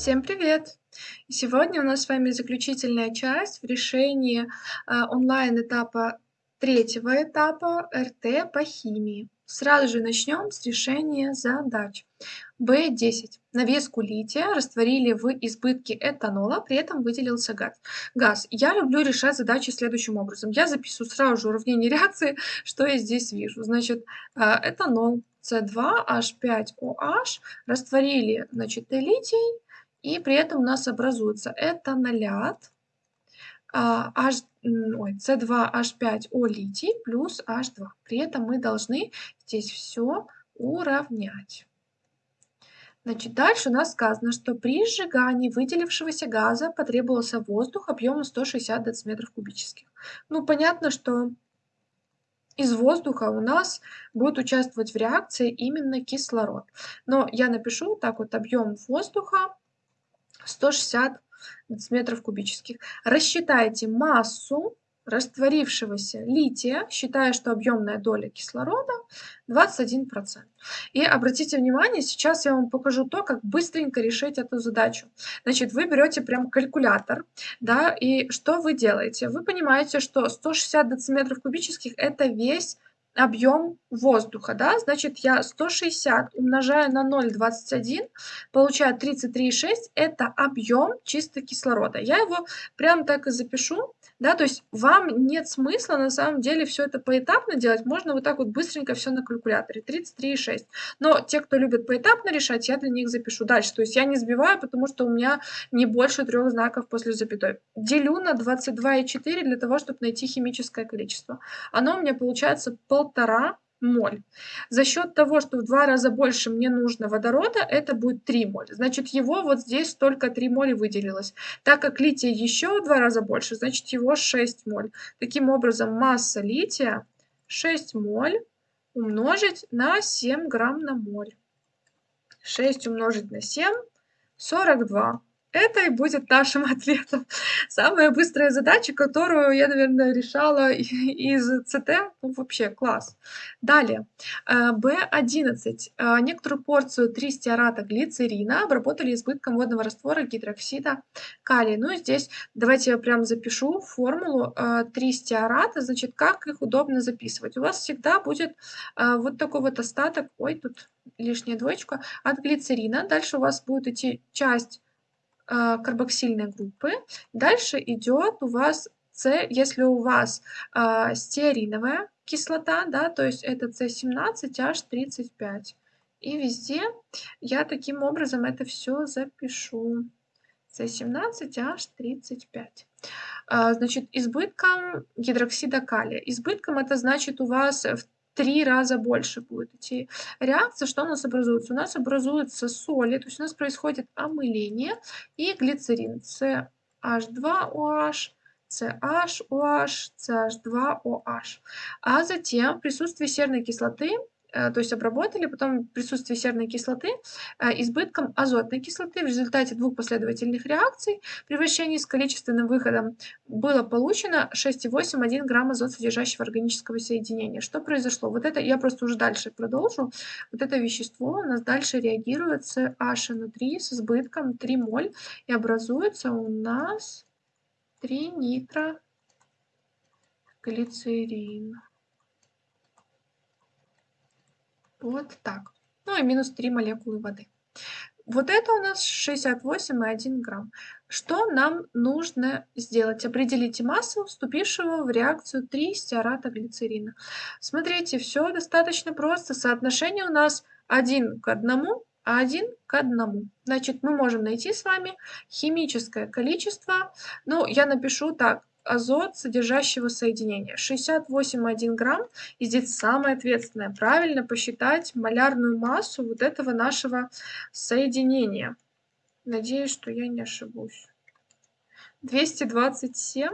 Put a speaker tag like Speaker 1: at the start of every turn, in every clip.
Speaker 1: Всем привет! Сегодня у нас с вами заключительная часть в решении э, онлайн-этапа третьего этапа РТ по химии. Сразу же начнем с решения задач. В10. На веску лития растворили в избытке этанола, при этом выделился газ. газ. Я люблю решать задачи следующим образом. Я записываю сразу же уравнение реакции, что я здесь вижу. Значит, э, этанол С2H5OH растворили значит, литий, и при этом у нас образуется этанолят а, H, ой, C2H5O литий плюс H2. При этом мы должны здесь все уравнять. Значит, дальше у нас сказано, что при сжигании выделившегося газа потребовался воздух объемом 160 дециметров кубических. Ну, понятно, что из воздуха у нас будет участвовать в реакции именно кислород. Но я напишу так вот объем воздуха 160 дециметров кубических. Рассчитайте массу растворившегося лития, считая, что объемная доля кислорода 21%. И обратите внимание, сейчас я вам покажу то, как быстренько решить эту задачу. Значит, вы берете прям калькулятор, да, и что вы делаете? Вы понимаете, что 160 дециметров кубических это весь объем воздуха, да, значит, я 160 умножаю на 0,21, получаю 33,6, это объем чисто кислорода. Я его прям так и запишу, да, то есть вам нет смысла на самом деле все это поэтапно делать, можно вот так вот быстренько все на калькуляторе, 33,6. Но те, кто любит поэтапно решать, я для них запишу дальше, то есть я не сбиваю, потому что у меня не больше трех знаков после запятой. Делю на 22,4 для того, чтобы найти химическое количество. Оно у меня получается полтора моль. За счет того, что в два раза больше мне нужно водорода, это будет 3 моль. Значит, его вот здесь только 3 моли выделилось. Так как лития еще в два раза больше, значит, его 6 моль. Таким образом, масса лития 6 моль умножить на 7 грамм на моль. 6 умножить на 7 – 42. Это и будет нашим ответом. Самая быстрая задача, которую я, наверное, решала из ЦТ. Ну, вообще, класс. Далее. B11. Э, э, некоторую порцию 3 стеарата глицерина обработали избытком водного раствора гидроксида калия. Ну, здесь давайте я прям запишу формулу 3 э, стеарата. Значит, как их удобно записывать. У вас всегда будет вот такой вот остаток. Ой, тут лишняя двоечка. От глицерина. Дальше у вас будет идти часть карбоксильной группы. Дальше идет у вас С, если у вас э, стеариновая кислота, да, то есть это С17H35. И везде я таким образом это все запишу. С17H35. А, значит, избытком гидроксида калия. Избытком это значит у вас в три раза больше будет идти реакция. Что у нас образуется? У нас образуются соли, то есть у нас происходит омыление и глицерин CH2OH, CHOH, CH2OH. А затем в присутствии серной кислоты то есть обработали, потом в присутствии серной кислоты э, избытком азотной кислоты в результате двух последовательных реакций при вращении с количественным выходом было получено 6,8,1 грамм азот содержащего органического соединения. Что произошло? Вот это, я просто уже дальше продолжу. Вот это вещество у нас дальше реагирует с HNO3 с избытком 3 моль и образуется у нас 3 нитроглицерин. Вот так. Ну и минус 3 молекулы воды. Вот это у нас 68,1 грамм. Что нам нужно сделать? Определите массу вступившего в реакцию 3 стеарата глицерина. Смотрите, все достаточно просто. Соотношение у нас 1 к 1, а 1 к 1. Значит, мы можем найти с вами химическое количество. Ну, я напишу так азот содержащего соединения 68,1 грамм. И здесь самое ответственное, правильно посчитать малярную массу вот этого нашего соединения. Надеюсь, что я не ошибусь. 227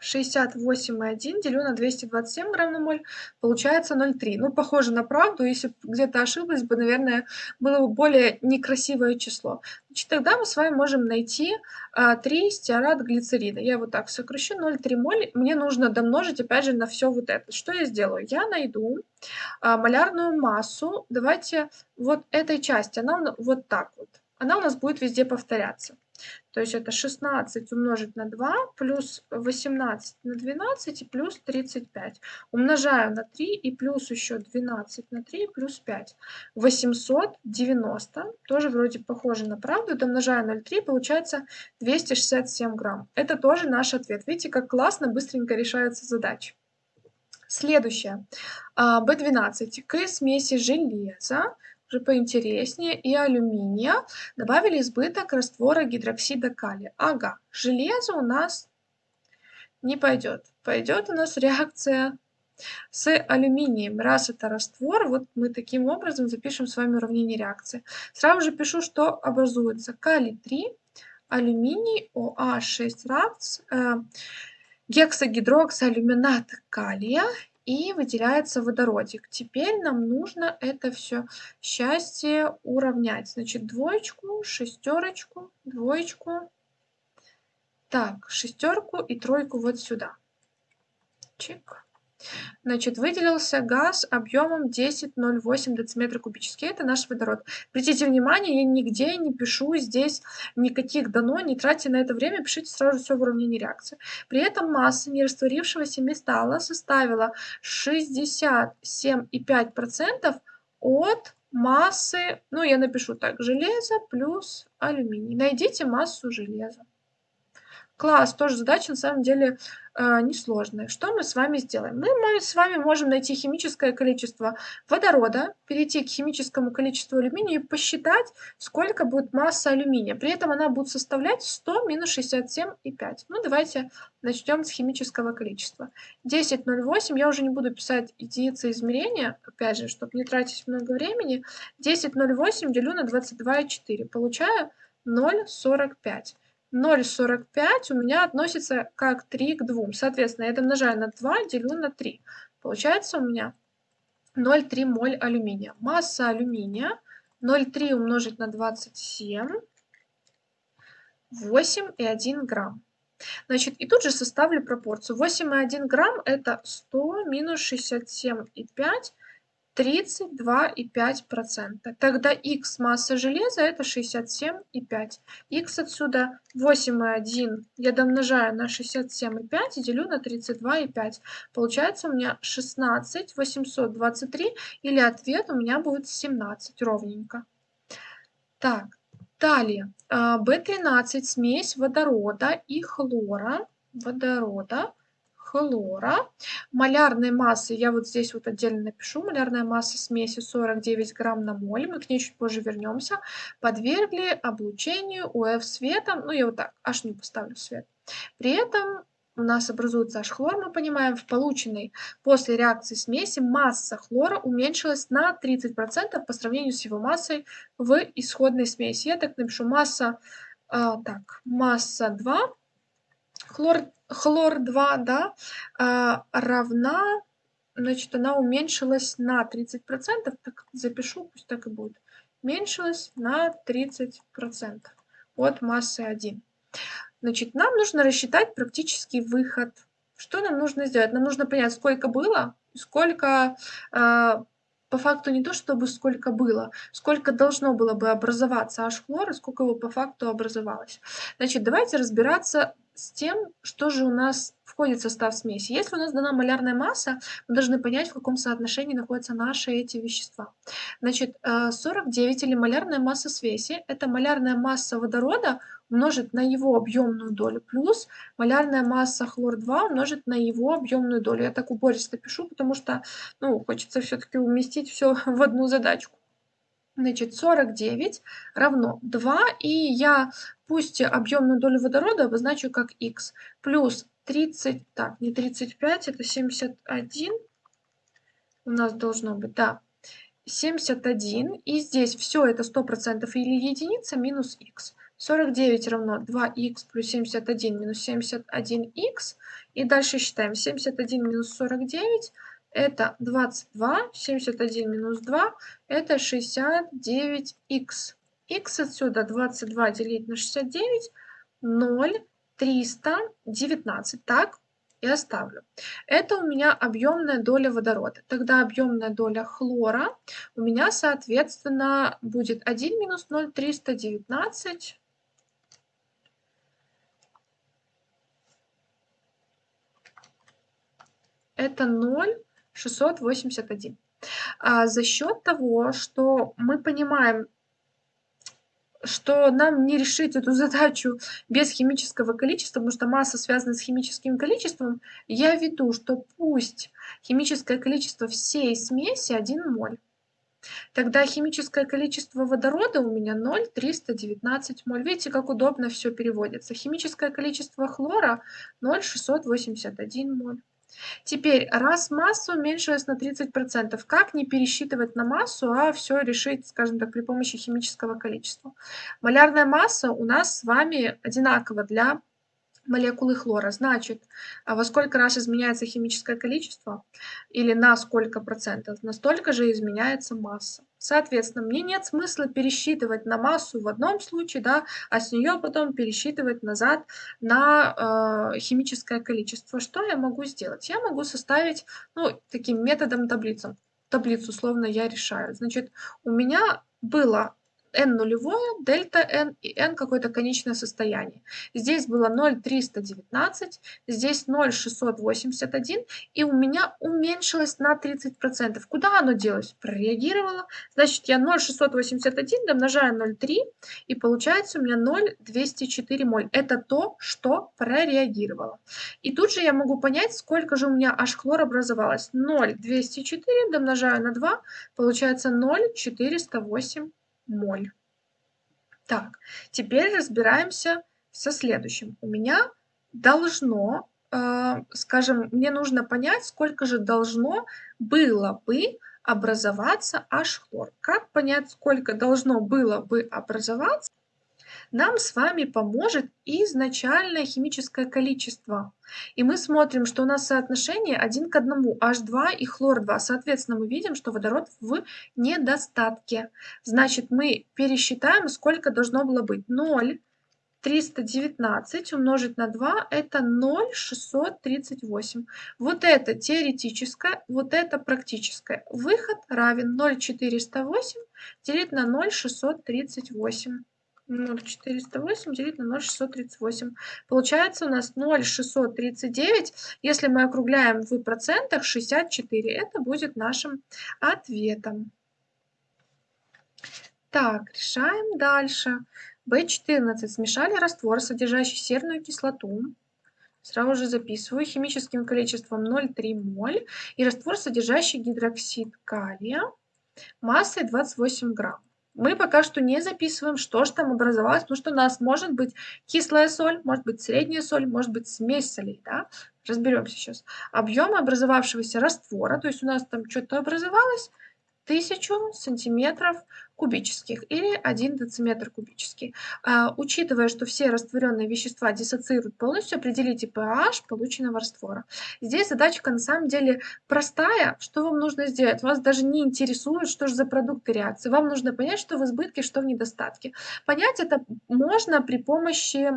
Speaker 1: 68,1 делю на 227 грамм на моль, получается 0,3. Ну, похоже на правду, если где-то ошиблась бы, наверное, было бы более некрасивое число. Значит, тогда мы с вами можем найти а, 3 стеарат глицерина. Я вот так сокращу 0,3 моль. Мне нужно домножить, опять же, на все вот это. Что я сделаю? Я найду а, малярную массу. Давайте вот этой части, она вот так вот. она у нас будет везде повторяться. То есть это 16 умножить на 2 плюс 18 на 12 и плюс 35. Умножаю на 3 и плюс еще 12 на 3 плюс 5. 890, тоже вроде похоже на правду, домножаю 0,3, получается 267 грамм. Это тоже наш ответ. Видите, как классно, быстренько решаются задачи. Следующее. B12. К смеси железа поинтереснее, и алюминия, добавили избыток раствора гидроксида калия. Ага, железо у нас не пойдет. Пойдет у нас реакция с алюминием. Раз это раствор, вот мы таким образом запишем с вами уравнение реакции. Сразу же пишу, что образуется калий 3, алюминий, OH6 равц, э, гексагидроксиалюминат калия и выделяется водородик. Теперь нам нужно это все счастье уравнять. Значит, двоечку, шестерочку, двоечку. Так, шестерку и тройку вот сюда. Чик. Значит, выделился газ объемом 10,08 дециметра кубический. Это наш водород. Обратите внимание, я нигде не пишу здесь никаких дано, не тратьте на это время, пишите сразу все в уравнении реакции. При этом масса нерастворившегося металла составила 67,5% от массы, ну я напишу так, железо плюс алюминий. Найдите массу железа. Класс, тоже задача на самом деле э, несложная. Что мы с вами сделаем? Мы, мы с вами можем найти химическое количество водорода, перейти к химическому количеству алюминия и посчитать, сколько будет масса алюминия. При этом она будет составлять 100 минус 67,5. Ну, давайте начнем с химического количества. 10,08, я уже не буду писать единицы измерения, опять же, чтобы не тратить много времени. 10,08 делю на 22,4, получаю 0,45. 0,45 у меня относится как 3 к 2. Соответственно, я домножаю на 2, делю на 3. Получается у меня 0,3 моль алюминия. Масса алюминия 0,3 умножить на 27, 8,1 грамм. Значит, и тут же составлю пропорцию. 8,1 грамм это 100 минус 67,5 32,5%. Тогда x масса железа это 67,5. x отсюда 8,1 я домножаю на 67,5 и делю на 32,5. Получается у меня 16 823 или ответ у меня будет 17 ровненько. Так, далее. B13 смесь водорода и хлора. Водорода хлора. Малярной массы, я вот здесь вот отдельно напишу, малярная масса смеси 49 грамм на моль, мы к ней чуть позже вернемся, подвергли облучению УФ светом, ну я вот так, аж не поставлю свет. При этом у нас образуется H-хлор, мы понимаем, в полученной после реакции смеси масса хлора уменьшилась на 30% по сравнению с его массой в исходной смеси. Я так напишу, масса, э, так, масса 2 хлор, хлор-2, да, а, равна, значит, она уменьшилась на 30%, так запишу, пусть так и будет, уменьшилась на 30% от массы 1. Значит, нам нужно рассчитать практический выход. Что нам нужно сделать? Нам нужно понять, сколько было, сколько э, по факту не то, чтобы сколько было, сколько должно было бы образоваться H-хлор и сколько его по факту образовалось. Значит, давайте разбираться с тем, что же у нас входит в состав смеси. Если у нас дана малярная масса, мы должны понять, в каком соотношении находятся наши эти вещества. Значит, 49 э, или малярная масса смеси – это малярная масса водорода умножить на его объемную долю плюс малярная масса хлор-2 умножить на его объемную долю. Я так убористо пишу, потому что ну, хочется все-таки уместить все в одну задачку. Значит, 49 равно 2, и я пусть объемную долю водорода обозначу как x, плюс 30, так, не 35, это 71, у нас должно быть, да, 71, и здесь все это 100% или единица минус x. 49 равно 2х плюс 71 минус 71х, и дальше считаем 71 минус 49 это 22, 71 минус 2, это 69х. Х отсюда 22 делить на 69, 0, 319. Так, и оставлю. Это у меня объемная доля водорода. Тогда объемная доля хлора у меня, соответственно, будет 1 минус 0, 319. Это 0, 681. А за счет того, что мы понимаем, что нам не решить эту задачу без химического количества, потому что масса связана с химическим количеством, я веду, что пусть химическое количество всей смеси 1 моль. Тогда химическое количество водорода у меня 0,319 моль. Видите, как удобно все переводится. Химическое количество хлора 0,681 моль. Теперь, раз масса уменьшилась на 30%, как не пересчитывать на массу, а все решить, скажем так, при помощи химического количества? Малярная масса у нас с вами одинакова для молекулы хлора. Значит, а во сколько раз изменяется химическое количество или на сколько процентов, настолько же изменяется масса. Соответственно, мне нет смысла пересчитывать на массу в одном случае, да, а с нее потом пересчитывать назад на э, химическое количество. Что я могу сделать? Я могу составить, ну, таким методом таблицу. Таблицу, условно, я решаю. Значит, у меня было n нулевое, дельта n и n какое-то конечное состояние. Здесь было 0,319, здесь 0,681, и у меня уменьшилось на 30%. Куда оно делось? Прореагировало. Значит, я 0,681 домножаю 0,3, и получается у меня 0,204 моль. Это то, что прореагировало. И тут же я могу понять, сколько же у меня H-хлор образовалось. 0,204 домножаю на 2, получается 0,408 моль. Так, теперь разбираемся со следующим. У меня должно, э, скажем, мне нужно понять, сколько же должно было бы образоваться H-хлор. Как понять, сколько должно было бы образоваться? Нам с вами поможет изначальное химическое количество. И мы смотрим, что у нас соотношение 1 к 1, H2 и хлор-2. Соответственно, мы видим, что водород в недостатке. Значит, мы пересчитаем, сколько должно было быть. 0, 319 умножить на 2 это 0,638. Вот это теоретическое, вот это практическое. Выход равен 0,408 делить на 0,638. 0,408 делить на 0,638. Получается у нас 0,639. Если мы округляем в процентах, 64. Это будет нашим ответом. Так, решаем дальше. В14. Смешали раствор, содержащий серную кислоту. Сразу же записываю химическим количеством 0,3 моль. И раствор, содержащий гидроксид калия массой 28 грамм. Мы пока что не записываем, что же там образовалось, потому что у нас может быть кислая соль, может быть средняя соль, может быть смесь солей. Да? Разберемся сейчас. Объем образовавшегося раствора, то есть у нас там что-то образовалось, 1000 сантиметров кубических или 1 дециметр кубический. А, учитывая, что все растворенные вещества диссоциируют полностью, определите pH полученного раствора. Здесь задачка на самом деле простая. Что вам нужно сделать? Вас даже не интересует, что же за продукты реакции. Вам нужно понять, что в избытке, что в недостатке. Понять это можно при помощи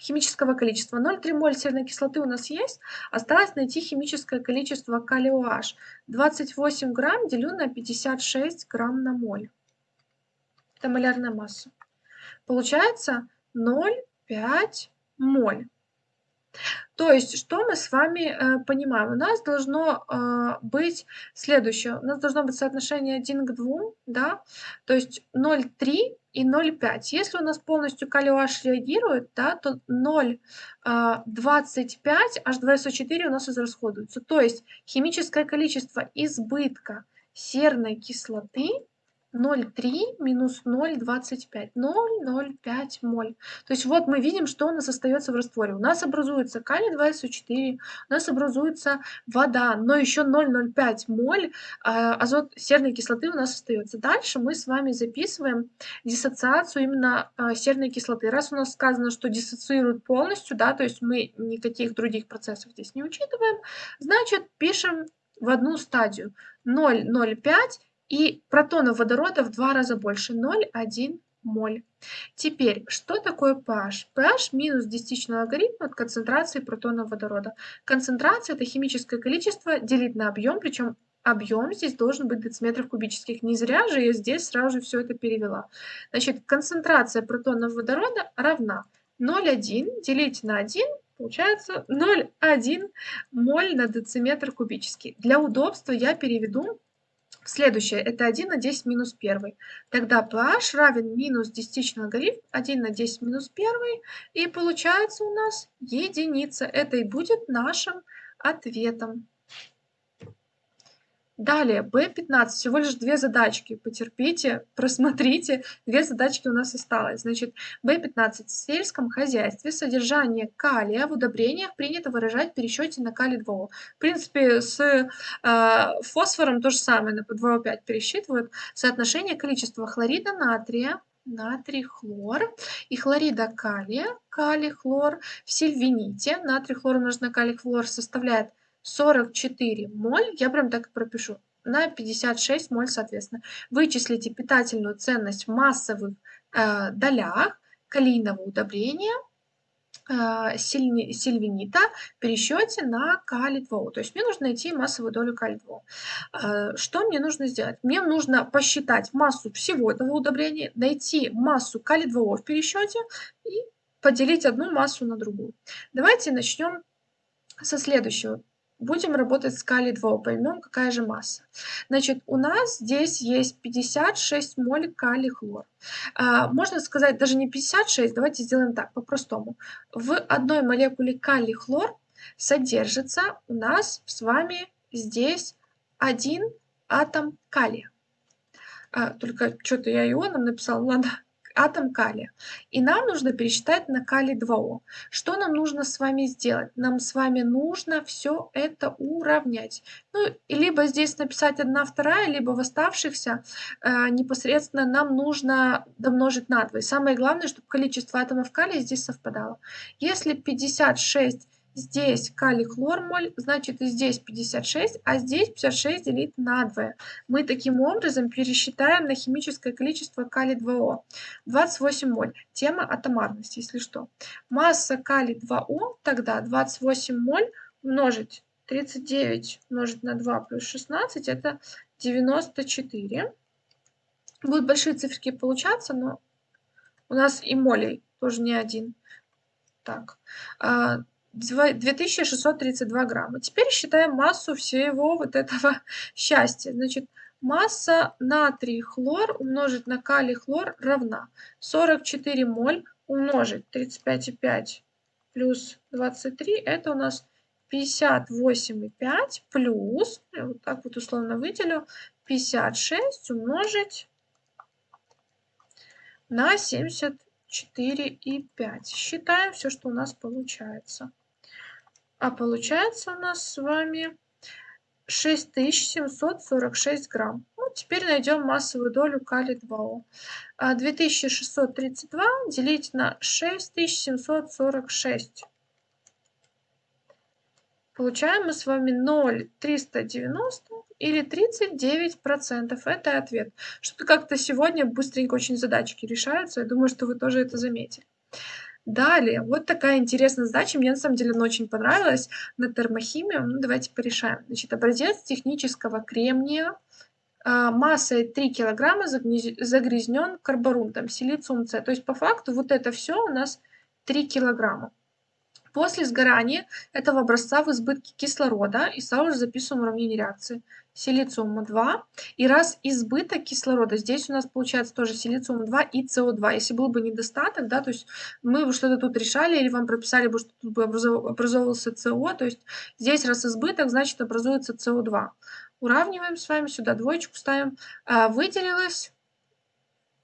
Speaker 1: химического количества. 0,3 моль серной кислоты у нас есть. Осталось найти химическое количество калия OH. 28 грамм делю на 56 грамм на моль. Это малярная масса. Получается 0,5 моль. То есть, что мы с вами э, понимаем? У нас должно э, быть следующее. У нас должно быть соотношение 1 к 2, да? То есть 0,3 и 0,5. Если у нас полностью калий OH реагирует, да, то 0,25 H2SO4 у нас израсходуется. То есть химическое количество избытка серной кислоты 0,3 минус 0,25. 0,05 моль. То есть вот мы видим, что у нас остается в растворе. У нас образуется калий 2СО4, у нас образуется вода, но еще 0,05 моль а, азот серной кислоты у нас остается. Дальше мы с вами записываем диссоциацию именно а, серной кислоты. Раз у нас сказано, что диссоциирует полностью, да, то есть мы никаких других процессов здесь не учитываем, значит пишем в одну стадию 0,05 и протонов водорода в два раза больше 0,1 моль. Теперь, что такое pH? pH минус десятичный логарифм от концентрации протонов водорода. Концентрация – это химическое количество делить на объем, причем объем здесь должен быть дециметров кубических. Не зря же я здесь сразу же все это перевела. Значит, концентрация протонов водорода равна 0,1 делить на 1 получается 0,1 моль на дециметр кубический. Для удобства я переведу Следующее, это 1 на 10 минус 1. Тогда pH равен минус десятичный логарифм 1 на 10 минус 1. И получается у нас единица. Это и будет нашим ответом. Далее, B15, всего лишь две задачки. Потерпите, просмотрите, две задачки у нас осталось. Значит, B15. В сельском хозяйстве содержание калия в удобрениях принято выражать в пересчете на калий 2 В принципе, с э, фосфором то же самое, на 2О5 пересчитывают. Соотношение количества хлорида натрия натрий хлор и хлорида калия, калий хлор в сильвините, натрий хлор умножить на калий хлор составляет 44 моль, я прям так и пропишу, на 56 моль соответственно. Вычислите питательную ценность в массовых э, долях калийного удобрения э, сильвинита в пересчете на калий-2. То есть мне нужно найти массовую долю калий-2. Э, что мне нужно сделать? Мне нужно посчитать массу всего этого удобрения, найти массу калий-2 в пересчете и поделить одну массу на другую. Давайте начнем со следующего. Будем работать с калий-2, поймем, какая же масса. Значит, у нас здесь есть 56 моль калий-хлор. А, можно сказать, даже не 56, давайте сделаем так, по-простому. В одной молекуле калий-хлор содержится у нас с вами здесь один атом калия. А, только что-то я ионом написала, ладно, атом калия. И нам нужно пересчитать на калий 2О. Что нам нужно с вами сделать? Нам с вами нужно все это уравнять. Ну, либо здесь написать 1 вторая, либо в оставшихся э, непосредственно нам нужно домножить на 2. И самое главное, чтобы количество атомов калия здесь совпадало. Если 56 Здесь калий хлор моль, значит и здесь 56, а здесь 56 делить на 2. Мы таким образом пересчитаем на химическое количество калий 2О. 28 моль. Тема атомарности, если что. Масса калий 2О, тогда 28 моль умножить 39 умножить на 2 плюс 16, это 94. Будут большие циферки получаться, но у нас и молей тоже не один. Так, а, 2632 грамма. Теперь считаем массу всего вот этого счастья. Значит, масса натрий хлор умножить на калий хлор равна 44 моль умножить 35,5 плюс 23, это у нас 58,5 плюс, я вот так вот условно выделю, 56 умножить на 74,5. Считаем все, что у нас получается. А получается у нас с вами 6746 грамм. Ну, теперь найдем массовую долю калий-2О. 2632 а, делить на 6746. Получаем мы с вами 0,390 или 39%. Это ответ. Что-то как-то сегодня быстренько очень задачки решаются. Я думаю, что вы тоже это заметили. Далее, вот такая интересная задача, мне на самом деле она очень понравилась, на термохимию. Ну, давайте порешаем. Значит, образец технического кремния а, массой 3 килограмма загрязнен карборунтом, силициум С. То есть по факту вот это все у нас 3 килограмма. После сгорания этого образца в избытке кислорода и сразу же записываем уравнение реакции. Силициума 2. И раз избыток кислорода, здесь у нас получается тоже силициум 2 и СО2. Если был бы недостаток, да, то есть мы бы что-то тут решали или вам прописали бы, что тут бы образовывался СО, то есть здесь раз избыток, значит образуется СО2. Уравниваем с вами, сюда двоечку ставим. А, выделилось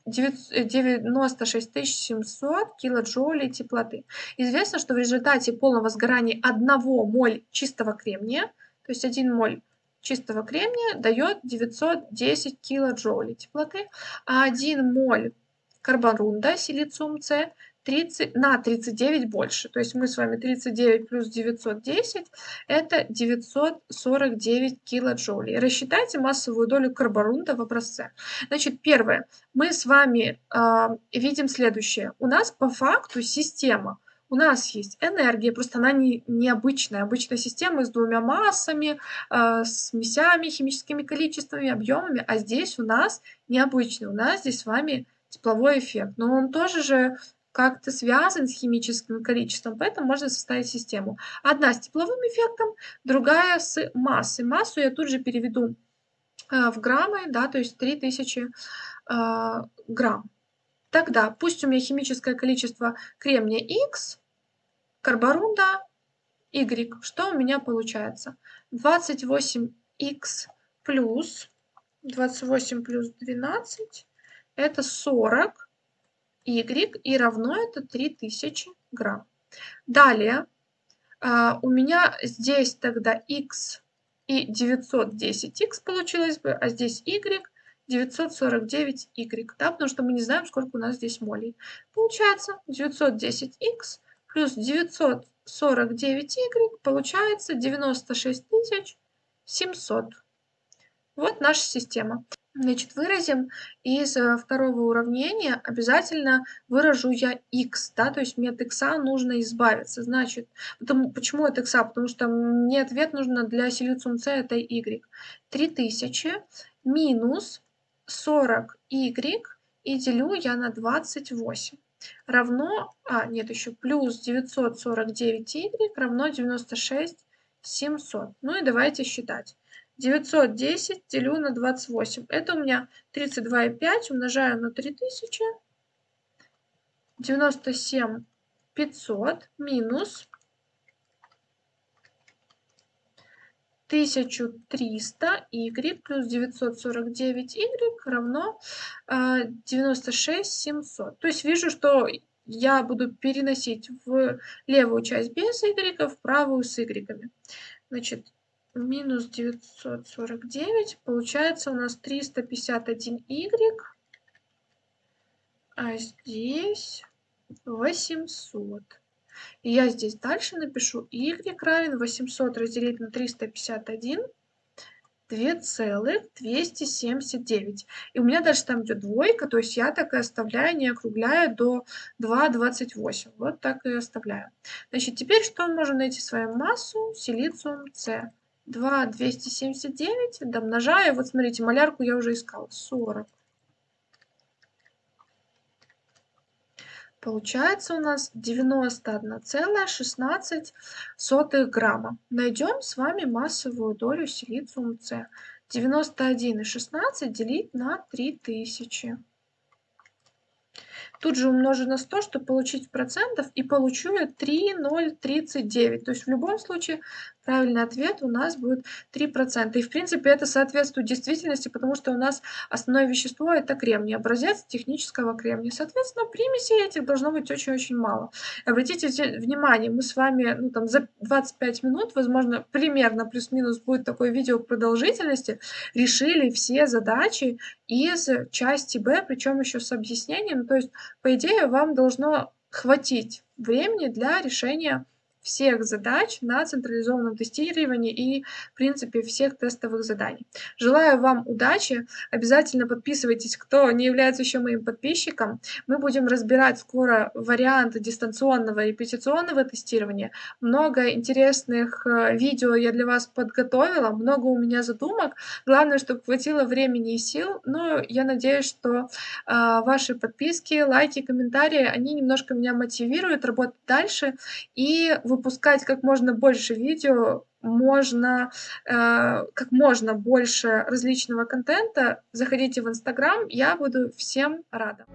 Speaker 1: 96 700 килоджоулей теплоты. Известно, что в результате полного сгорания 1 моль чистого кремния, то есть 1 моль чистого кремния дает 910 килоджоулей теплоты, а 1 моль карборунда, силициум С, 30, на 39 больше. То есть мы с вами 39 плюс 910 это 949 килоджоулей. Рассчитайте массовую долю карборунта в образце. Значит, первое. Мы с вами э, видим следующее. У нас по факту система у нас есть энергия, просто она не, необычная. Обычная система с двумя массами, э, с смесями, химическими количествами, объемами, а здесь у нас необычный. У нас здесь с вами тепловой эффект. Но он тоже же как-то связан с химическим количеством, поэтому можно составить систему. Одна с тепловым эффектом, другая с массой. Массу я тут же переведу э, в граммы, да, то есть 3000 э, грамм. Тогда пусть у меня химическое количество кремния X, карборунда Y. Что у меня получается? 28X плюс 28 плюс 12 это 40 y и равно это 3000 грамм. Далее а, у меня здесь тогда x и 910x получилось бы, а здесь y 949y, да, потому что мы не знаем, сколько у нас здесь молей. Получается 910x плюс 949y получается 96700. Вот наша система. Значит, выразим из э, второго уравнения обязательно выражу я x, да, то есть мне от x нужно избавиться. Значит, потому, почему от x? Потому что мне ответ нужно для силициум c, это y. 3000 минус 40y и делю я на 28 равно, а, нет, еще плюс 949y равно 96 700. Ну и давайте считать. 910 делю на 28. Это у меня 32,5 умножаю на 3000. 97 500 минус 1300 y плюс 949 y равно 96 а, 700. То есть вижу, что я буду переносить в левую часть без y, в правую с y. Значит, минус 949, получается у нас 351y, а здесь 800. И я здесь дальше напишу y равен 800 разделить на 351, 2,279. И у меня дальше там идет двойка, то есть я так и оставляю, не округляю до 2,28. Вот так и оставляю. Значит, теперь что мы можем найти свою массу? Силициум С. 2, 279 домножаю. Вот смотрите, малярку я уже искала. 40. Получается у нас 91,16 грамма. Найдем с вами массовую долю силициум С. 91,16 делить на 3000. Тут же умножу на 100, чтобы получить процентов, и получу я 3,039. То есть в любом случае правильный ответ у нас будет 3%. И в принципе это соответствует действительности, потому что у нас основное вещество это кремний, образец технического кремния. Соответственно, примесей этих должно быть очень-очень мало. Обратите внимание, мы с вами ну, там, за 25 минут, возможно, примерно плюс-минус будет такое видео продолжительности, решили все задачи из части Б, причем еще с объяснением. То есть по идее, вам должно хватить времени для решения всех задач на централизованном тестировании и, в принципе, всех тестовых заданий. Желаю вам удачи. Обязательно подписывайтесь, кто не является еще моим подписчиком. Мы будем разбирать скоро варианты дистанционного и репетиционного тестирования. Много интересных э, видео я для вас подготовила, много у меня задумок. Главное, чтобы хватило времени и сил. Но я надеюсь, что э, ваши подписки, лайки, комментарии, они немножко меня мотивируют работать дальше и выпускать как можно больше видео, можно э, как можно больше различного контента. Заходите в Инстаграм, я буду всем рада.